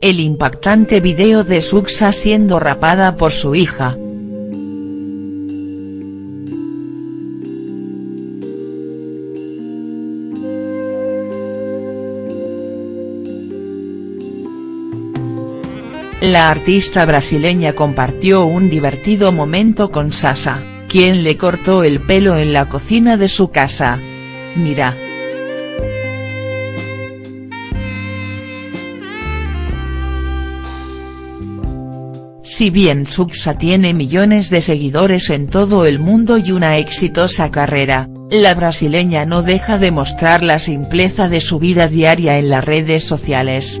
el impactante video de Suxa siendo rapada por su hija. La artista brasileña compartió un divertido momento con Sasa, quien le cortó el pelo en la cocina de su casa. Mira. Si bien Suxa tiene millones de seguidores en todo el mundo y una exitosa carrera, la brasileña no deja de mostrar la simpleza de su vida diaria en las redes sociales.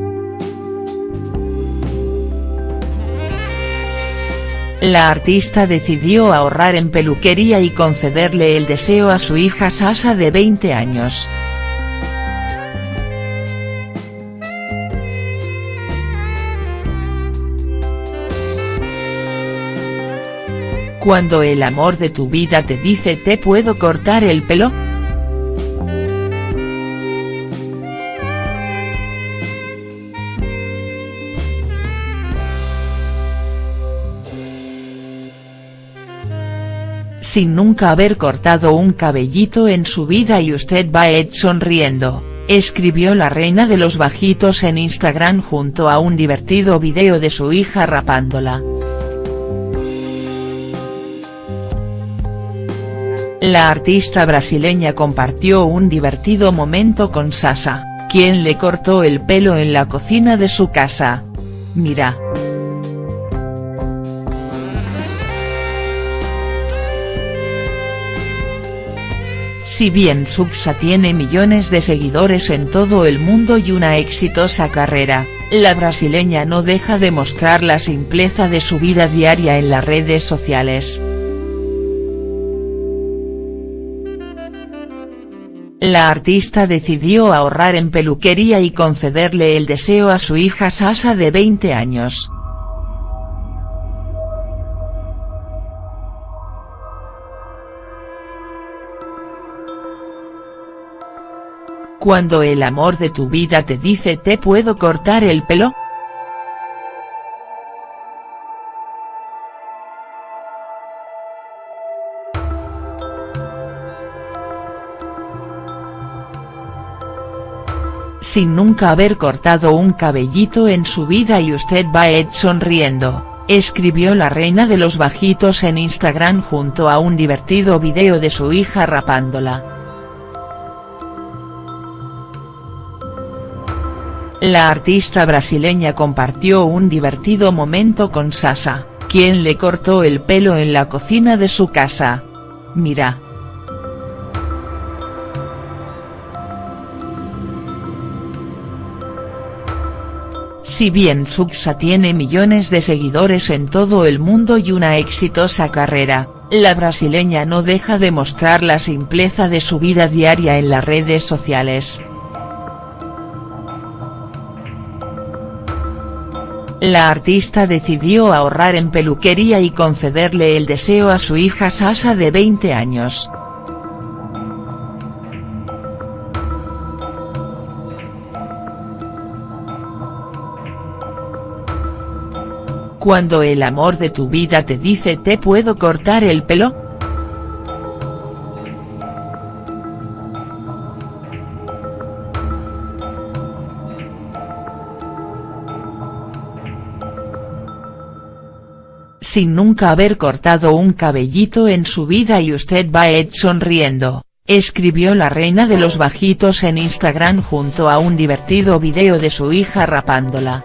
La artista decidió ahorrar en peluquería y concederle el deseo a su hija Sasa de 20 años. Cuando el amor de tu vida te dice ¿te puedo cortar el pelo?. Sin nunca haber cortado un cabellito en su vida y usted va Ed sonriendo, escribió la reina de los bajitos en Instagram junto a un divertido video de su hija rapándola. La artista brasileña compartió un divertido momento con Sasa, quien le cortó el pelo en la cocina de su casa. Mira. Si bien Suxa tiene millones de seguidores en todo el mundo y una exitosa carrera, la brasileña no deja de mostrar la simpleza de su vida diaria en las redes sociales. La artista decidió ahorrar en peluquería y concederle el deseo a su hija Sasa de 20 años. Cuando el amor de tu vida te dice ¿te puedo cortar el pelo?. Sin nunca haber cortado un cabellito en su vida y usted va Ed sonriendo, escribió la reina de los bajitos en Instagram junto a un divertido video de su hija rapándola. La artista brasileña compartió un divertido momento con Sasa, quien le cortó el pelo en la cocina de su casa. Mira. Si bien Suxa tiene millones de seguidores en todo el mundo y una exitosa carrera, la brasileña no deja de mostrar la simpleza de su vida diaria en las redes sociales. La artista decidió ahorrar en peluquería y concederle el deseo a su hija Sasa de 20 años. Cuando el amor de tu vida te dice ¿te puedo cortar el pelo?. Sin nunca haber cortado un cabellito en su vida y usted va Ed sonriendo, escribió la reina de los bajitos en Instagram junto a un divertido video de su hija rapándola.